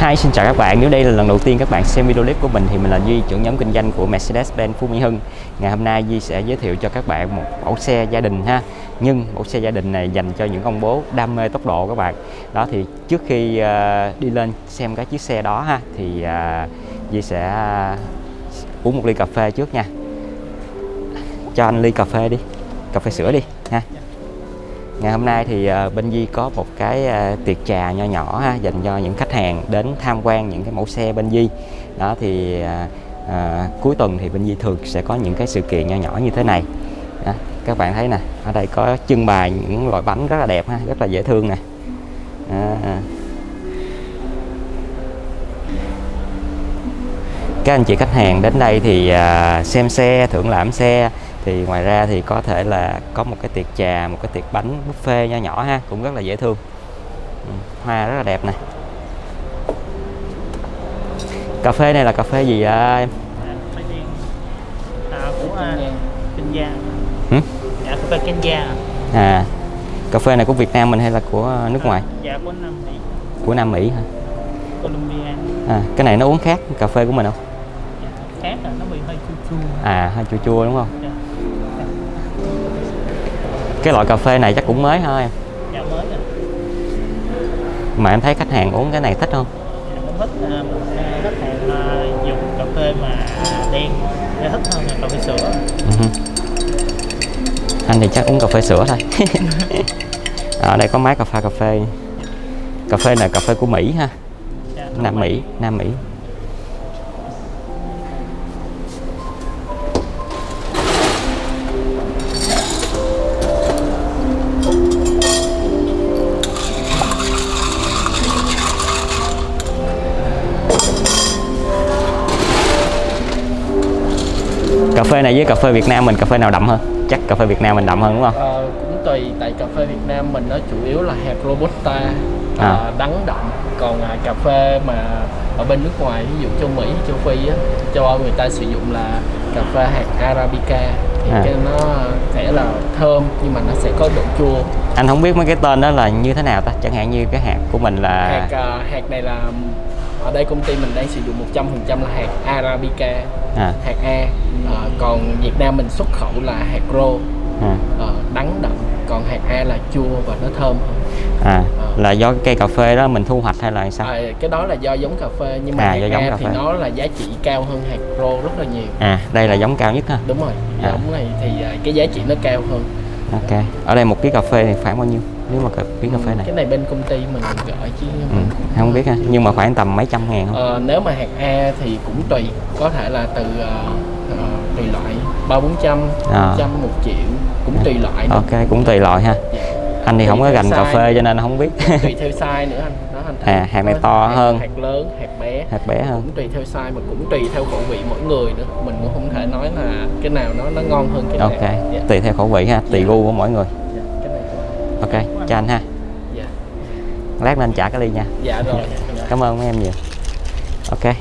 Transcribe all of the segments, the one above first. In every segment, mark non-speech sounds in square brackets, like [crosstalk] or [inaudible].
Hi, xin chào các bạn. Nếu đây là lần đầu tiên các bạn xem video clip của mình thì mình là Duy, trưởng nhóm kinh doanh của Mercedes-Benz Phú Mỹ Hưng. Ngày hôm nay Duy sẽ giới thiệu cho các bạn một mẫu xe gia đình ha. Nhưng mẫu xe gia đình này dành cho những ông bố đam mê tốc độ các bạn. Đó thì trước khi uh, đi lên xem cái chiếc xe đó ha thì uh, Duy sẽ uh, uống một ly cà phê trước nha. Cho anh ly cà phê đi. Cà phê sữa đi ha. Ngày hôm nay thì ờ, bên Di có một cái ờ, tiệc trà nho nhỏ ha, dành cho những khách hàng đến tham quan những cái mẫu xe bên Di. Đó thì à, cuối tuần thì bên Di thường sẽ có những cái sự kiện nho nhỏ như thế này. Đó, các bạn thấy nè, ở đây có trưng bày những loại bánh rất là đẹp ha, rất là dễ thương nè. À, các anh chị khách hàng đến đây thì xem xe, thưởng lãm xe thì ngoài ra thì có thể là có một cái tiệc trà một cái tiệc bánh buffet nho nhỏ ha cũng rất là dễ thương. Ừ, hoa rất là đẹp này cà phê này là cà phê gì à, em? À, của à, Kenya Hử? dạ cà phê Kenya à cà phê này của Việt Nam mình hay là của nước ngoài? dạ của Nam Mỹ. Của Nam Mỹ hả? Colombia. À, cái này nó uống khác cà phê của mình không? Dạ, khác là nó bị hơi chua chua. À hơi chua chua đúng không cái loại cà phê này chắc cũng mới thôi. Em dạ mới rồi. Mà em thấy khách hàng uống cái này thích không? Dạ, cũng thích à, à, khách hàng à, dùng cà phê mà đen để thích hơn là cà phê sữa. Ừ. anh thì chắc uống cà phê sữa thôi. [laughs] Ở đây có máy cà phê cà phê. Cà phê này cà phê của Mỹ ha. Dạ, Nam Mỹ Nam Mỹ phê này với cà phê Việt Nam mình cà phê nào đậm hơn? Chắc cà phê Việt Nam mình đậm hơn đúng không? Ờ, cũng tùy tại cà phê Việt Nam mình nó chủ yếu là hạt robusta À. à. đắng đậm. Còn à, cà phê mà ở bên nước ngoài ví dụ châu Mỹ châu Phi á, châu Âu người ta sử dụng là cà phê hạt arabica. Thì À. cái nó sẽ là thơm nhưng mà nó sẽ có độ chua. Anh không biết mấy cái tên đó là như thế nào ta? Chẳng hạn như cái hạt của mình là hạt à, hạt này là ở đây công ty mình đang sử dụng 100% là hạt arabica. À, hạt A Ờ, còn Việt Nam mình xuất khẩu là hạt rô. À, ờ, đắng đậm còn hạt A là chua và nó thơm hơn. À, Ờ. là do cái cây cà phê đó mình thu hoạch hay là sao? À, cái đó là do giống cà phê nhưng mà À, hạt do giống A cà thì phê. nó là giá trị cao hơn hạt rô rất là nhiều. À đây là giống cao nhất ha? Đúng rồi À. giống này thì à, cái giá trị nó cao hơn. Ok ở đây một ký cà phê thì khoảng bao nhiêu? Nếu mà ký cà phê này. cái này bên công ty mình gọi chứ ừ, không biết ha nhưng mà khoảng tầm mấy trăm ngàn không? Ờ, nếu mà hạt A thì cũng tùy có thể là từ ờ, ờ, tùy loại. Ba bốn trăm À. trăm một triệu cũng tùy loại nữa. ok cũng tùy loại ha. Dạ. anh thì Tùy không có gành cà phê cho nên không biết. Tùy theo size nữa anh. Đó anh À, hạt này to hạt, hơn. hạt lớn hạt bé. Hạt bé hơn. Cũng tùy theo size mà cũng tùy theo khẩu vị mỗi người nữa. Mình cũng không thể nói là cái nào nó nó ngon hơn cái ok. Nào dạ. tùy theo khẩu vị ha tùy Dạ. gu của mỗi người. Dạ, cái này ok cho anh ha. Dạ. Lát lên trả cái ly nha. Dạ rồi. Dạ. cảm ơn mấy em nhiều. Ok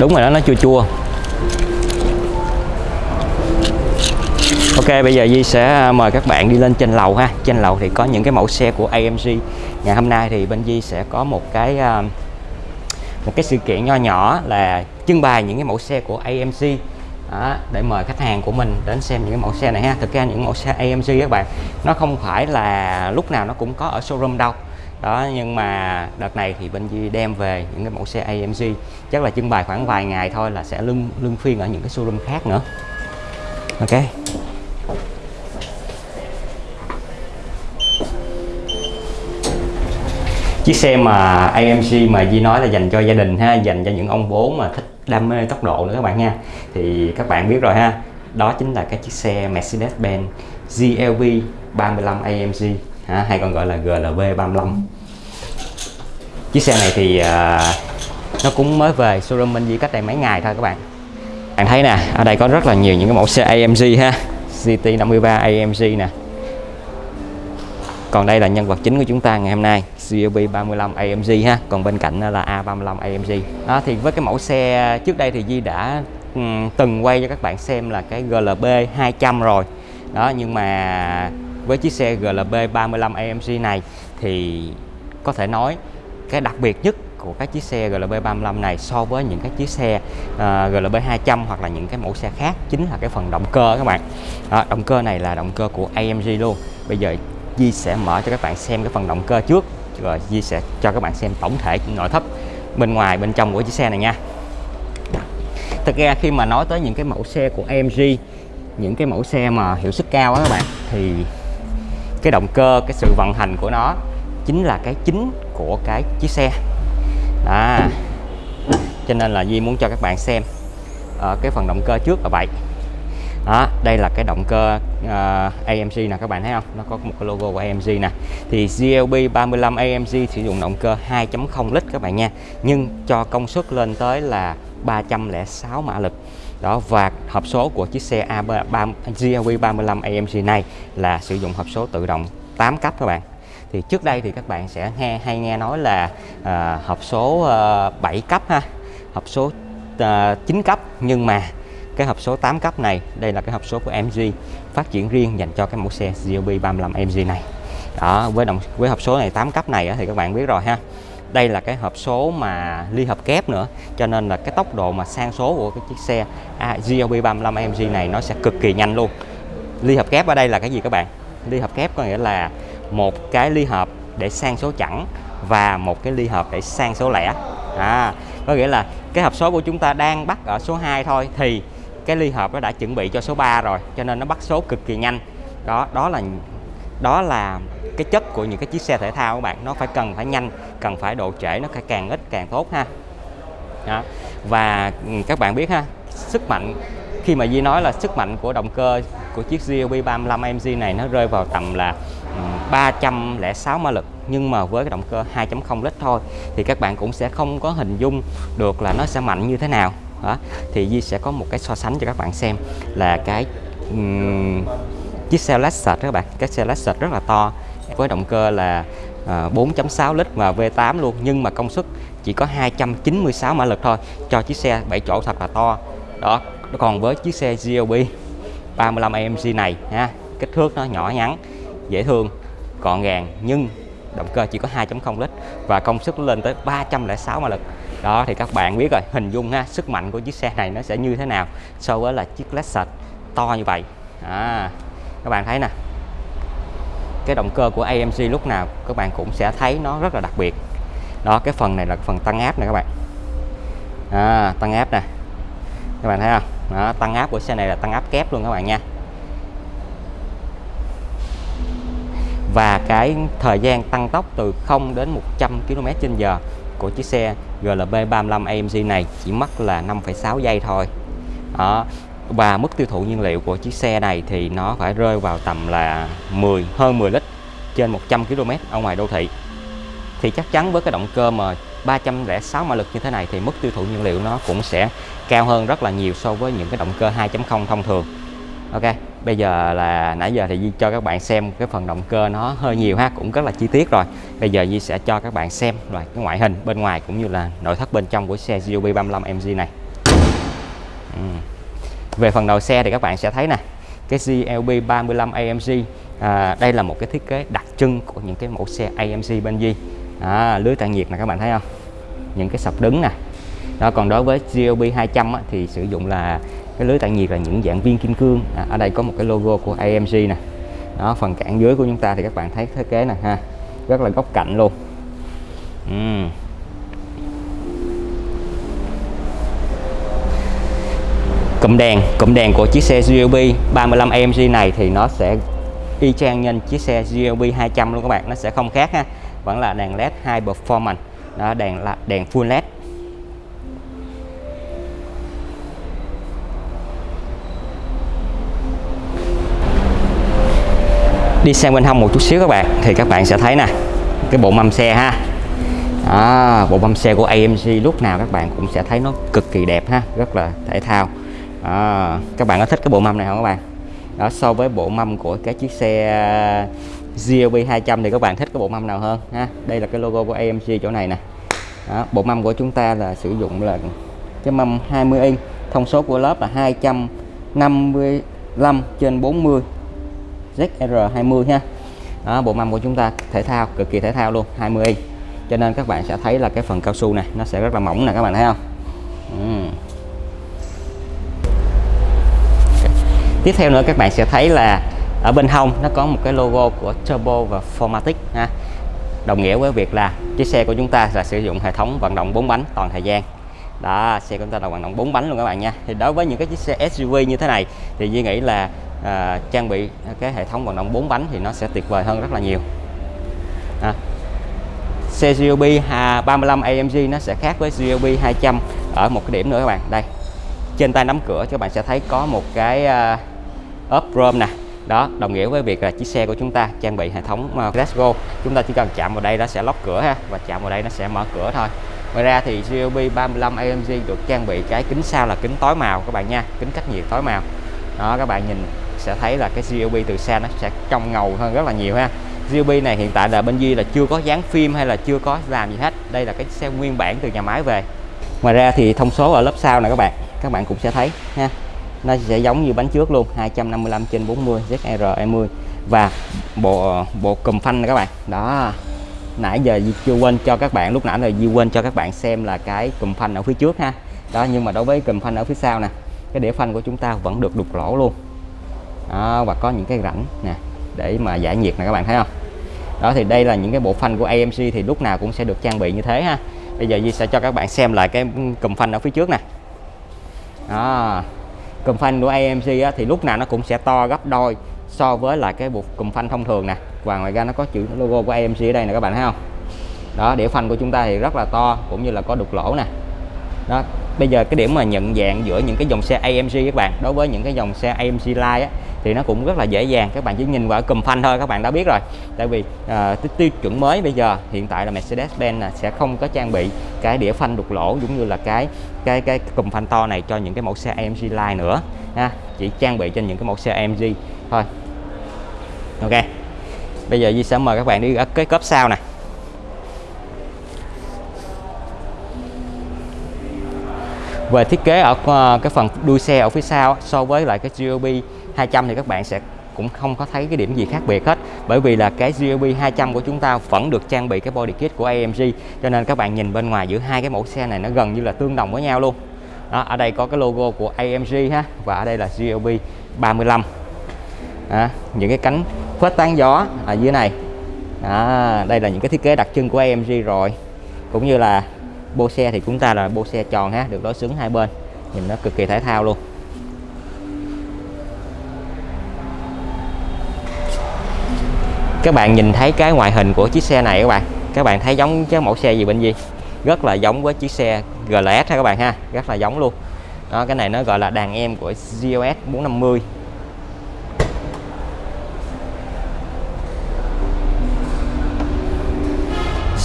đúng rồi đó nó chua chua. Ok bây giờ Di sẽ à, mời các bạn đi lên trên lầu ha. Trên lầu thì có những cái mẫu xe của AMG Ngày hôm nay thì bên Di sẽ có một cái à, một cái sự kiện nho nhỏ là trưng bày những cái mẫu xe của AMG đó, để mời khách hàng của mình đến xem những cái mẫu xe này ha. Thực ra những mẫu xe AMG các bạn nó không phải là lúc nào nó cũng có ở showroom đâu đó, nhưng mà đợt này thì bên Di đem về những cái mẫu xe AMG chắc là trưng bày khoảng vài ngày thôi là sẽ lưng lưng phiên ở những cái showroom khác nữa. Ok. Chiếc xe mà AMG mà Di nói là dành cho gia đình ha, dành cho những ông bố mà thích đam mê tốc độ nữa các bạn nha. Thì các bạn biết rồi ha, đó chính là cái chiếc xe Mercedes-Benz GLB 35 AMG ha, hay còn gọi là GLB 35 chiếc xe này thì à, nó cũng mới về showroom bên Di cách đây mấy ngày thôi các bạn. Bạn thấy nè ở đây có rất là nhiều những cái mẫu xe AMG ha. GT53 AMG nè. Còn đây là nhân vật chính của chúng ta ngày hôm nay CLB 35 AMG ha. Còn bên cạnh là A35 AMG đó thì với cái mẫu xe trước đây thì Di đã từng quay cho các bạn xem là cái GLB 200 rồi. Đó nhưng mà với chiếc xe GLB 35 AMG này thì có thể nói cái đặc biệt nhất của các chiếc xe GLB 35 này so với những cái chiếc xe uh, GLB 200 hoặc là những cái mẫu xe khác chính là cái phần động cơ các bạn. Đó, động cơ này là động cơ của AMG luôn. Bây giờ Di sẽ mở cho các bạn xem cái phần động cơ trước rồi Di sẽ cho các bạn xem tổng thể nội thất bên ngoài bên trong của chiếc xe này nha. Thực ra khi mà nói tới những cái mẫu xe của AMG những cái mẫu xe mà hiệu suất cao á các bạn thì cái động cơ cái sự vận hành của nó chính là cái chính của cái chiếc xe. Đó. Cho nên là Di muốn cho các bạn xem ở cái phần động cơ trước là vậy. Đó đây là cái động cơ ờ, uh, AMG nè các bạn thấy không? Nó có một cái logo của AMG nè. Thì GLB 35 AMG sử dụng động cơ 2.0 lít các bạn nha. Nhưng cho công suất lên tới là 306 mã lực đó và hộp số của chiếc xe A3 GLB 35 AMG này là sử dụng hộp số tự động 8 cấp các bạn. Thì trước đây thì các bạn sẽ nghe hay nghe nói là à, hộp số ờ, à, 7 cấp ha hộp số ờ, à, 9 cấp. Nhưng mà cái hộp số 8 cấp này đây là cái hộp số của MG phát triển riêng dành cho cái mẫu xe GLB 35 MG này. Đó với động với hộp số này 8 cấp này thì các bạn biết rồi ha đây là cái hộp số mà ly hợp kép nữa cho nên là cái tốc độ mà sang số của cái chiếc xe à, GLB 35 MG này nó sẽ cực kỳ nhanh luôn. Ly hợp kép ở đây là cái gì các bạn? Ly hợp kép có nghĩa là một cái ly hợp để sang số chẵn và một cái ly hợp để sang số lẻ. À, có nghĩa là cái hộp số của chúng ta đang bắt ở số 2 thôi thì cái ly hợp nó đã chuẩn bị cho số 3 rồi cho nên nó bắt số cực kỳ nhanh. Đó đó là đó là cái chất của những cái chiếc xe thể thao các bạn nó phải cần phải nhanh cần phải độ trễ nó phải càng ít càng tốt ha đó. và ừ, các bạn biết ha sức mạnh khi mà Di nói là sức mạnh của động cơ của chiếc GLB 35 MG này nó rơi vào tầm là ừ, 306 mã lực nhưng mà với cái động cơ 2.0 lít thôi thì các bạn cũng sẽ không có hình dung được là nó sẽ mạnh như thế nào đó. thì Di sẽ có một cái so sánh cho các bạn xem là cái um, chiếc xe Lexus các bạn. Cái xe Lexus rất là to với động cơ là ờ, 4.6 lít và V8 luôn. Nhưng mà công suất chỉ có 296 mã lực thôi cho chiếc xe 7 chỗ thật là to. Đó còn với chiếc xe GLB 35 AMG này ha kích thước nó nhỏ nhắn dễ thương gọn gàng nhưng động cơ chỉ có 2.0 lít và công suất lên tới 306 mã lực. Đó thì các bạn biết rồi hình dung ha sức mạnh của chiếc xe này nó sẽ như thế nào so với là chiếc Lexus to như vậy. À, các bạn thấy nè. Cái động cơ của AMG lúc nào các bạn cũng sẽ thấy nó rất là đặc biệt. Đó cái phần này là phần tăng áp này các bạn. À, tăng áp nè. Các bạn thấy không? Đó, tăng áp của xe này là tăng áp kép luôn các bạn nha. Và cái thời gian tăng tốc từ 0 đến 100 km/h của chiếc xe GLB 35 AMG này chỉ mất là 5,6 giây thôi. Đó và mức tiêu thụ nhiên liệu của chiếc xe này thì nó phải rơi vào tầm là 10 hơn 10 lít trên 100 km ở ngoài đô thị. Thì chắc chắn với cái động cơ mà 306 mã lực như thế này thì mức tiêu thụ nhiên liệu nó cũng sẽ cao hơn rất là nhiều so với những cái động cơ 2.0 thông thường. Ok, bây giờ là, nãy giờ thì Di cho các bạn xem cái phần động cơ nó hơi nhiều ha, cũng rất là chi tiết rồi. Bây giờ Di sẽ cho các bạn xem rồi cái ngoại hình bên ngoài cũng như là nội thất bên trong của xe GLB 35 MG này. Uhm về phần đầu xe thì các bạn sẽ thấy nè cái GLB 35 AMG à, đây là một cái thiết kế đặc trưng của những cái mẫu xe AMG bên Di à, lưới tản nhiệt này các bạn thấy không? Những cái sập đứng nè. Đó còn đối với GLB 200 á, thì sử dụng là cái lưới tản nhiệt là những dạng viên kim cương. À, ở đây có một cái logo của AMG nè. Đó phần cản dưới của chúng ta thì các bạn thấy thiết kế nè ha rất là góc cạnh luôn. Uhm. Cụm đèn cụm đèn của chiếc xe GLB 35 AMG này thì nó sẽ y chang như chiếc xe GLB 200 luôn các bạn nó sẽ không khác ha. Vẫn là đèn led high performance. Đó đèn là đèn full led. Đi sang bên hông một chút xíu các bạn thì các bạn sẽ thấy nè cái bộ mâm xe ha. Đó, bộ mâm xe của AMG lúc nào các bạn cũng sẽ thấy nó cực kỳ đẹp ha rất là thể thao à, các bạn có thích cái bộ mâm này không các bạn? Đó so với bộ mâm của cái chiếc xe uh, GLB 200 thì các bạn thích cái bộ mâm nào hơn ha? Đây là cái logo của AMG chỗ này nè. Đó, bộ mâm của chúng ta là sử dụng là cái mâm 20 inch thông số của lớp là 255 trên 40 ZR20 ha? Đó, bộ mâm của chúng ta thể thao cực kỳ thể thao luôn 20 inch cho nên các bạn sẽ thấy là cái phần cao su này nó sẽ rất là mỏng nè các bạn thấy không? Ừ. tiếp theo nữa các bạn sẽ thấy là ở bên hông nó có một cái logo của Turbo và Formatic ha. Đồng nghĩa với việc là chiếc xe của chúng ta là sử dụng hệ thống vận động 4 bánh toàn thời gian. Đó xe của chúng ta là vận động 4 bánh luôn các bạn nha. Thì đối với những cái chiếc xe SUV như thế này thì Duy nghĩ là à, trang bị cái hệ thống vận động 4 bánh thì nó sẽ tuyệt vời hơn rất là nhiều. À. xe GLB 35 AMG nó sẽ khác với GLB 200 ở một cái điểm nữa các bạn. Đây trên tay nắm cửa các bạn sẽ thấy có một cái uh, ốp chrome nè. Đó đồng nghĩa với việc là chiếc xe của chúng ta trang bị hệ thống uh, Let's Go. Chúng ta chỉ cần chạm vào đây nó sẽ lóc cửa ha và chạm vào đây nó sẽ mở cửa thôi. Ngoài ra thì GLB 35 AMG được trang bị cái kính sau là kính tối màu các bạn nha kính cách nhiệt tối màu. Đó các bạn nhìn sẽ thấy là cái GLB từ xa nó sẽ trong ngầu hơn rất là nhiều ha. GLB này hiện tại là bên Duy là chưa có dán phim hay là chưa có làm gì hết. Đây là cái xe nguyên bản từ nhà máy về. Ngoài ra thì thông số ở lớp sau này các bạn các bạn cũng sẽ thấy ha nó sẽ giống như bánh trước luôn 255 trên 40 ZR20 và bộ bộ cùm phanh này các bạn. Đó. Nãy giờ Di chưa quên cho các bạn lúc nãy là Di quên cho các bạn xem là cái cùm phanh ở phía trước ha. Đó nhưng mà đối với cùm phanh ở phía sau nè cái đĩa phanh của chúng ta vẫn được đục lỗ luôn. Đó, và có những cái rãnh nè để mà giải nhiệt nè các bạn thấy không? Đó thì đây là những cái bộ phanh của AMC thì lúc nào cũng sẽ được trang bị như thế ha. Bây giờ Di sẽ cho các bạn xem lại cái cùm phanh ở phía trước nè. Đó cùm phanh của AMC á, thì lúc nào nó cũng sẽ to gấp đôi so với lại cái bộ cùm phanh thông thường nè. Và ngoài ra nó có chữ logo của AMC ở đây nè các bạn thấy không? Đó đĩa phanh của chúng ta thì rất là to cũng như là có đục lỗ nè. Đó bây giờ cái điểm mà nhận dạng giữa những cái dòng xe AMG các bạn đối với những cái dòng xe AMG Line á, thì nó cũng rất là dễ dàng. Các bạn chỉ nhìn vào cùm phanh thôi các bạn đã biết rồi. Tại vì à, tiêu chuẩn mới bây giờ hiện tại là Mercedes-Benz sẽ không có trang bị cái đĩa phanh đục lỗ giống như là cái cái cái cùm phanh to này cho những cái mẫu xe AMG Line nữa ha. Chỉ trang bị trên những cái mẫu xe AMG thôi. Ok. Bây giờ Di sẽ mời các bạn đi ở cái cốp sau này về thiết kế ở ờ, cái phần đuôi xe ở phía sau so với lại cái GLB 200 thì các bạn sẽ cũng không có thấy cái điểm gì khác biệt hết. Bởi vì là cái GLB 200 của chúng ta vẫn được trang bị cái body kit của AMG cho nên các bạn nhìn bên ngoài giữa hai cái mẫu xe này nó gần như là tương đồng với nhau luôn. Đó, ở đây có cái logo của AMG ha và ở đây là GLB 35 à, những cái cánh khuếch tán gió ở dưới này. À, đây là những cái thiết kế đặc trưng của AMG rồi. Cũng như là bô xe thì chúng ta là bô xe tròn ha được đối xứng hai bên. Nhìn nó cực kỳ thể thao luôn. Các bạn nhìn thấy cái ngoại hình của chiếc xe này các bạn. Các bạn thấy giống cái mẫu xe gì bên gì rất là giống với chiếc xe GLS ha các bạn ha rất là giống luôn. Đó cái này nó gọi là đàn em của GLS 450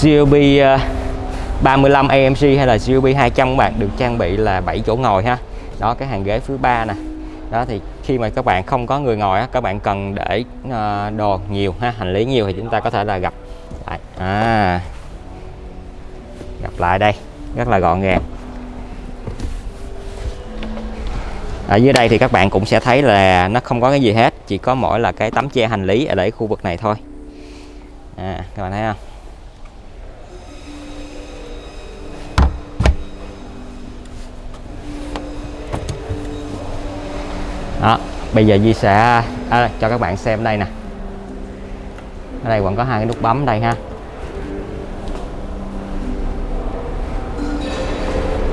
GLB uh, 35 AMG hay là CUV 200 các bạn được trang bị là 7 chỗ ngồi ha. Đó cái hàng ghế thứ ba nè. Đó thì khi mà các bạn không có người ngồi á, các bạn cần để ờ, đồ nhiều ha hành lý nhiều thì chúng ta có thể là gặp lại. À gặp lại đây rất là gọn gàng. Ở dưới đây thì các bạn cũng sẽ thấy là nó không có cái gì hết chỉ có mỗi là cái tấm che hành lý ở đây khu vực này thôi. À các bạn thấy không? Đó bây giờ Di sẽ à, cho các bạn xem đây nè. Ở đây còn có hai cái nút bấm đây ha.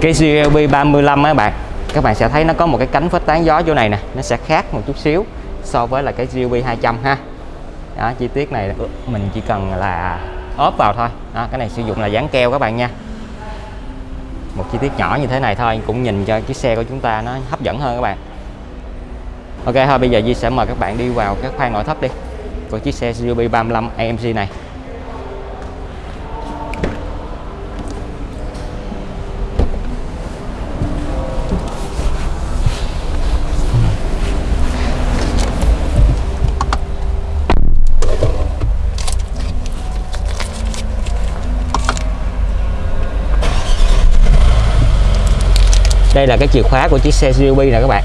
Cái GLB 35 các bạn các bạn sẽ thấy nó có một cái cánh phết tán gió chỗ này nè nó sẽ khác một chút xíu so với là cái GLB 200 ha. Đó, chi tiết này mình chỉ cần là ốp vào thôi. Đó, cái này sử dụng là dán keo các bạn nha. Một chi tiết nhỏ như thế này thôi cũng nhìn cho chiếc xe của chúng ta nó hấp dẫn hơn các bạn. Ok thôi bây giờ Di sẽ mời các bạn đi vào cái khoang nội thất đi. Của chiếc xe Suzuki 35 AMG này. Đây là cái chìa khóa của chiếc xe SUV nè các bạn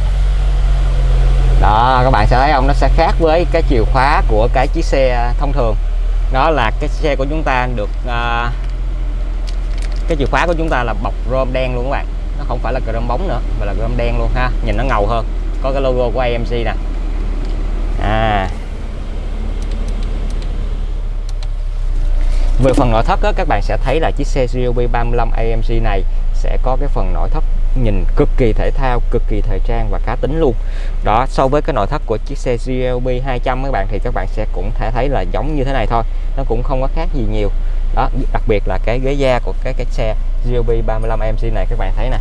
đó các bạn sẽ thấy không nó sẽ khác với cái chìa khóa của cái chiếc xe thông thường. Đó là cái xe của chúng ta được à, cái chìa khóa của chúng ta là bọc rôm đen luôn các bạn. Nó không phải là rôm bóng nữa mà là rôm đen luôn ha. Nhìn nó ngầu hơn. Có cái logo của AMC nè. À. Về phần nội thất á, các bạn sẽ thấy là chiếc xe GLB 35 AMC này sẽ có cái phần nội thất nhìn cực kỳ thể thao cực kỳ thời trang và cá tính luôn. Đó so với cái nội thất của chiếc xe GLB 200 các bạn thì các bạn sẽ cũng thể thấy là giống như thế này thôi nó cũng không có khác gì nhiều. Đó đặc biệt là cái ghế da của cái cái xe GLB 35 mc này các bạn thấy nè.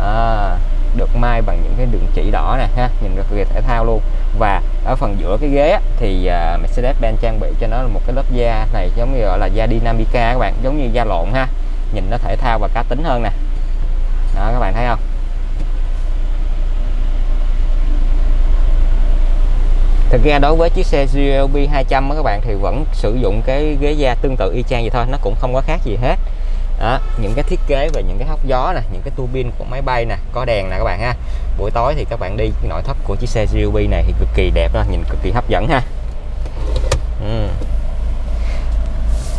À, được may bằng những cái đường chỉ đỏ nè ha nhìn cực kỳ thể thao luôn. Và ở phần giữa cái ghế á, thì uh, Mercedes-Benz trang bị cho nó một cái lớp da này giống như gọi là da Dynamica các bạn giống như da lộn ha nhìn nó thể thao và cá tính hơn nè đó các bạn thấy không? Thực ra đối với chiếc xe GLB 200 các bạn thì vẫn sử dụng cái ghế da tương tự y chang vậy thôi nó cũng không có khác gì hết. Đó, những cái thiết kế và những cái hốc gió nè những cái tua bin của máy bay nè có đèn nè các bạn ha. Buổi tối thì các bạn đi nội thất của chiếc xe GLB này thì cực kỳ đẹp đó nhìn cực kỳ hấp dẫn ha. Ừ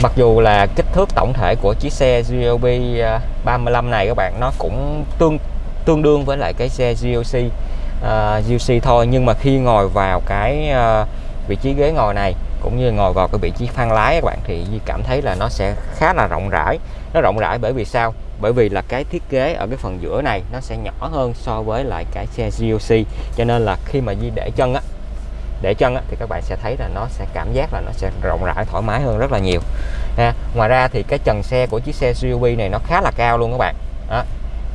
mặc dù là kích thước tổng thể của chiếc xe GLB à, 35 này các bạn nó cũng tương tương đương với lại cái xe GLC uh, à, GLC thôi. Nhưng mà khi ngồi vào cái uh, vị trí ghế ngồi này cũng như ngồi vào cái vị trí phanh lái các bạn thì Di cảm thấy là nó sẽ khá là rộng rãi. Nó rộng rãi bởi vì sao? Bởi vì là cái thiết kế ở cái phần giữa này nó sẽ nhỏ hơn so với lại cái xe GLC cho nên là khi mà Di để chân á để chân á, thì các bạn sẽ thấy là nó sẽ cảm giác là nó sẽ rộng rãi thoải mái hơn rất là nhiều ha. ngoài ra thì cái trần xe của chiếc xe suv này nó khá là cao luôn các bạn đó,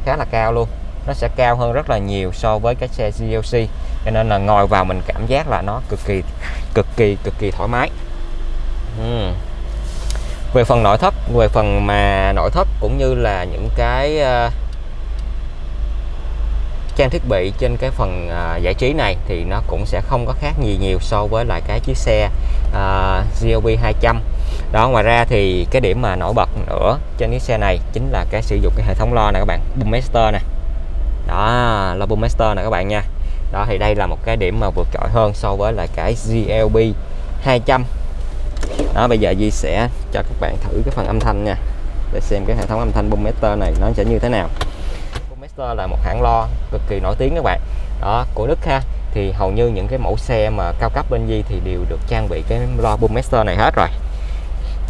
khá là cao luôn nó sẽ cao hơn rất là nhiều so với cái xe GLC cho nên là ngồi vào mình cảm giác là nó cực kỳ cực kỳ cực kỳ thoải mái uhm. về phần nội thất về phần mà nội thất cũng như là những cái uh, trang thiết bị trên cái phần à, giải trí này thì nó cũng sẽ không có khác gì nhiều so với lại cái chiếc xe à, GLB 200 đó ngoài ra thì cái điểm mà nổi bật nữa trên chiếc xe này chính là cái sử dụng cái hệ thống lo này các bạn Boomaster nè. Đó là boomaster nè các bạn nha. Đó thì đây là một cái điểm mà vượt trội hơn so với lại cái GLB 200 đó bây giờ Di sẽ cho các bạn thử cái phần âm thanh nha để xem cái hệ thống âm thanh boomaster này nó sẽ như thế nào là một hãng lo cực kỳ nổi tiếng các bạn. Đó của Đức ha. Thì hầu như những cái mẫu xe mà cao cấp bên Di thì đều được trang bị cái lo Boommaster này hết rồi.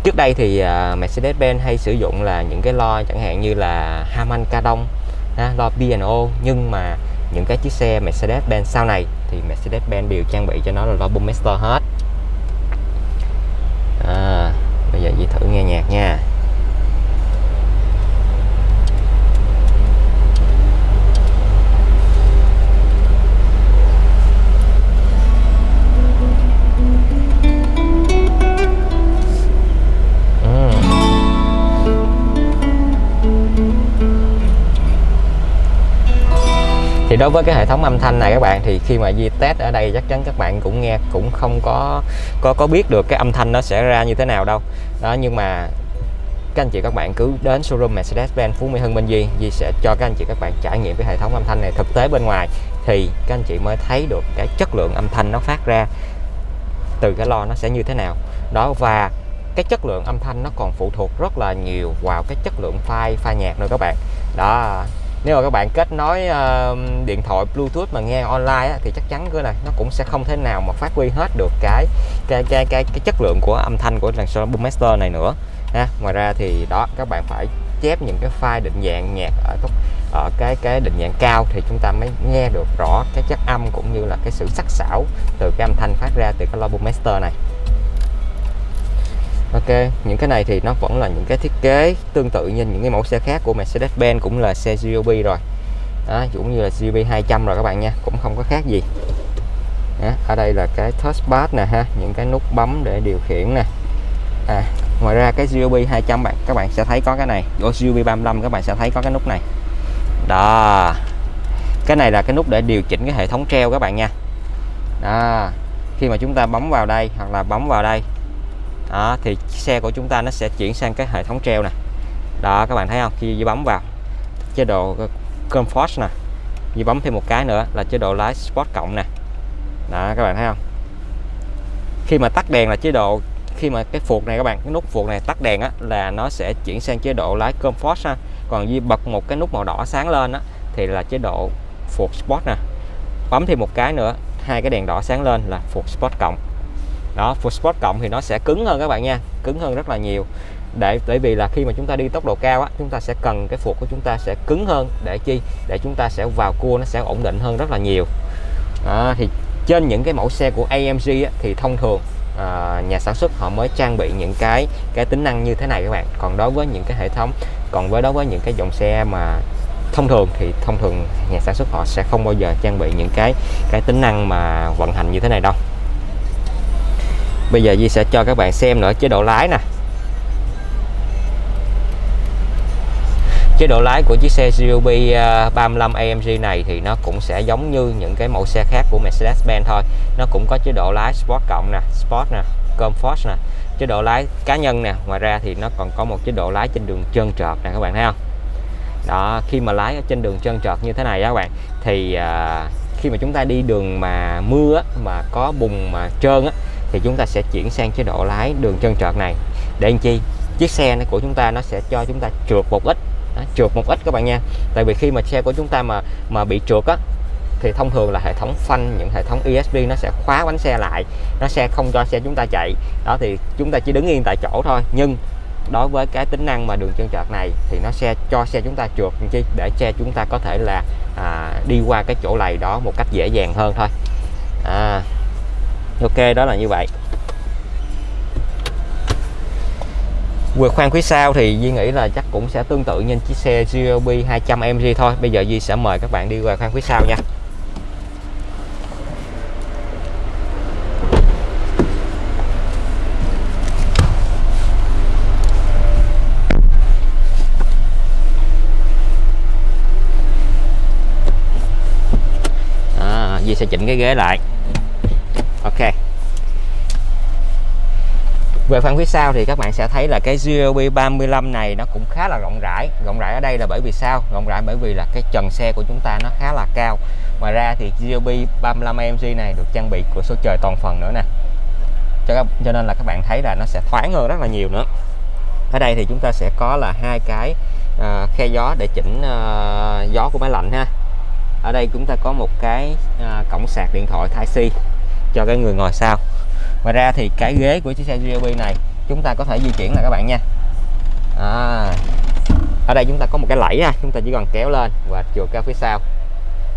Trước đây thì uh, Mercedes-Benz hay sử dụng là những cái lo chẳng hạn như là Harman Kardon lo B&O. nhưng mà những cái chiếc xe Mercedes-Benz sau này thì Mercedes-Benz đều trang bị cho nó là lo Boommaster hết. À, đối với cái hệ thống âm thanh này các bạn, thì khi mà di test ở đây chắc chắn các bạn cũng nghe cũng không có có có biết được cái âm thanh nó sẽ ra như thế nào đâu. Đó, nhưng mà các anh chị các bạn cứ đến showroom Mercedes-Benz Phú Mỹ Hưng bên Di Di sẽ cho các anh chị các bạn trải nghiệm cái hệ thống âm thanh này thực tế bên ngoài, thì các anh chị mới thấy được cái chất lượng âm thanh nó phát ra, từ cái lo nó sẽ như thế nào. Đó, và cái chất lượng âm thanh nó còn phụ thuộc rất là nhiều vào cái chất lượng file pha nhạc nữa các bạn. Đó nếu mà các bạn kết nối uh, điện thoại Bluetooth mà nghe online á, thì chắc chắn cái này nó cũng sẽ không thể nào mà phát huy hết được cái cái cái cái, cái chất lượng của âm thanh của dàn số Boommaster này nữa ha. ngoài ra thì đó các bạn phải chép những cái file định dạng nhạc ở ở cái cái định dạng cao thì chúng ta mới nghe được rõ cái chất âm cũng như là cái sự sắc sảo từ cái âm thanh phát ra từ cái loa boomaster này Ok, những cái này thì nó vẫn là những cái thiết kế tương tự như những cái mẫu xe khác của Mercedes-Benz cũng là xe GLB rồi. Đó, cũng như là GLB 200 rồi các bạn nha cũng không có khác gì. Đó, ở đây là cái touchpad nè ha những cái nút bấm để điều khiển nè. À, ngoài ra cái GLB 200 bạn các bạn sẽ thấy có cái này của GLB 35 các bạn sẽ thấy có cái nút này. Đó cái này là cái nút để điều chỉnh cái hệ thống treo các bạn nha. Đó khi mà chúng ta bấm vào đây hoặc là bấm vào đây đó, thì xe của chúng ta nó sẽ chuyển sang cái hệ thống treo nè. Đó, các bạn thấy không? Khi bấm vào, chế độ ờ, comfort nè. Di bấm thêm một cái nữa là chế độ lái Sport cộng nè. Đó, các bạn thấy không? Khi mà tắt đèn là chế độ, khi mà cái phuộc này các bạn, cái nút phuộc này tắt đèn á, là nó sẽ chuyển sang chế độ lái comfort ha. Còn Di bật một cái nút màu đỏ sáng lên á, thì là chế độ phuộc sport nè. Bấm thêm một cái nữa, hai cái đèn đỏ sáng lên là phuộc sport cộng đó full sport cộng thì nó sẽ cứng hơn các bạn nha cứng hơn rất là nhiều. Để bởi vì là khi mà chúng ta đi tốc độ cao á chúng ta sẽ cần cái phuộc của chúng ta sẽ cứng hơn để chi? Để chúng ta sẽ vào cua nó sẽ ổn định hơn rất là nhiều. À, thì trên những cái mẫu xe của AMG á, thì thông thường à, nhà sản xuất họ mới trang bị những cái cái tính năng như thế này các bạn. Còn đối với những cái hệ thống còn với đối với những cái dòng xe mà thông thường thì thông thường nhà sản xuất họ sẽ không bao giờ trang bị những cái cái tính năng mà vận hành như thế này đâu bây giờ Di sẽ cho các bạn xem nữa chế độ lái nè. Chế độ lái của chiếc xe GUB 35 AMG này thì nó cũng sẽ giống như những cái mẫu xe khác của Mercedes-Benz thôi. Nó cũng có chế độ lái Sport cộng nè Sport nè Comfort nè. Chế độ lái cá nhân nè ngoài ra thì nó còn có một chế độ lái trên đường trơn trượt nè các bạn thấy không? Đó khi mà lái ở trên đường trơn trượt như thế này á các bạn thì à, khi mà chúng ta đi đường mà mưa á, mà có bùn mà trơn á thì chúng ta sẽ chuyển sang chế độ lái đường chân trượt này. Để làm chi? Chiếc xe này của chúng ta nó sẽ cho chúng ta trượt một ít. Đó, trượt một ít các bạn nha. Tại vì khi mà xe của chúng ta mà mà bị trượt á thì thông thường là hệ thống phanh những hệ thống ESP nó sẽ khóa bánh xe lại. Nó sẽ không cho xe chúng ta chạy. Đó thì chúng ta chỉ đứng yên tại chỗ thôi. Nhưng đối với cái tính năng mà đường chân trượt này thì nó sẽ cho xe chúng ta trượt chi? Để xe chúng ta có thể là à, đi qua cái chỗ lầy đó một cách dễ dàng hơn thôi. À, ok đó là như vậy. Vượt khoang phía sau thì Duy nghĩ là chắc cũng sẽ tương tự như chiếc xe GLB 200 MG thôi. Bây giờ Duy sẽ mời các bạn đi qua khoang phía sau nha. À, Duy sẽ chỉnh cái ghế lại. Ok. Về phần phía sau thì các bạn sẽ thấy là cái GLB 35 này nó cũng khá là rộng rãi. Rộng rãi ở đây là bởi vì sao? Rộng rãi bởi vì là cái trần xe của chúng ta nó khá là cao. Ngoài ra thì GLB 35 AMG này được trang bị của số trời toàn phần nữa nè. Cho, các, cho nên là các bạn thấy là nó sẽ thoáng hơn rất là nhiều nữa. Ở đây thì chúng ta sẽ có là hai cái uh, khe gió để chỉnh uh, gió của máy lạnh ha. Ở đây chúng ta có một cái uh, cổng sạc điện thoại Type C cho cái người ngồi sau. Ngoài ra thì cái ghế của chiếc xe GLB này chúng ta có thể di chuyển là các bạn nha. À, ở đây chúng ta có một cái lẫy ha chúng ta chỉ cần kéo lên và chuột ra phía sau.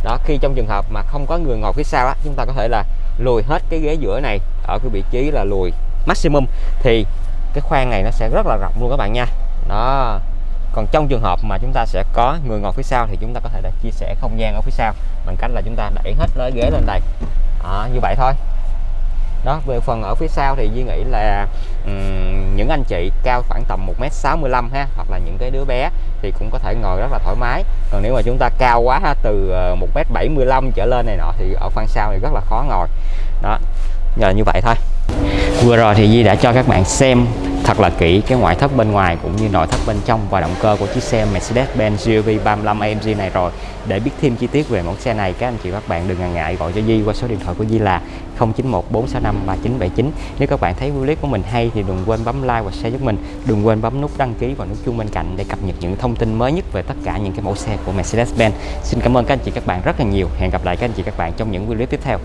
Đó khi trong trường hợp mà không có người ngồi phía sau á chúng ta có thể là lùi hết cái ghế giữa này ở cái vị trí là lùi maximum thì cái khoang này nó sẽ rất là rộng luôn các bạn nha. Đó còn trong trường hợp mà chúng ta sẽ có người ngồi phía sau thì chúng ta có thể là chia sẻ không gian ở phía sau bằng cách là chúng ta đẩy hết lấy ghế lên đây. À, như vậy thôi. Đó về phần ở phía sau thì Duy nghĩ là um, những anh chị cao khoảng tầm 1m65 ha hoặc là những cái đứa bé thì cũng có thể ngồi rất là thoải mái. Còn nếu mà chúng ta cao quá ha, từ ờ, 1m75 trở lên này nọ thì ở khoang sau thì rất là khó ngồi. Đó nhờ như vậy thôi. Vừa rồi thì Di đã cho các bạn xem thật là kỹ cái ngoại thất bên ngoài cũng như nội thất bên trong và động cơ của chiếc xe Mercedes-Benz GLB 35 AMG này rồi. Để biết thêm chi tiết về mẫu xe này, các anh chị các bạn đừng ngần ngại gọi cho Di qua số điện thoại của Di là 0914653979 nếu các bạn thấy clip của mình hay thì đừng quên bấm like và share giúp mình. Đừng quên bấm nút đăng ký và nút chuông bên cạnh để cập nhật những thông tin mới nhất về tất cả những cái mẫu xe của Mercedes-Benz. Xin cảm ơn các anh chị các bạn rất là nhiều. Hẹn gặp lại các anh chị các bạn trong những video tiếp theo.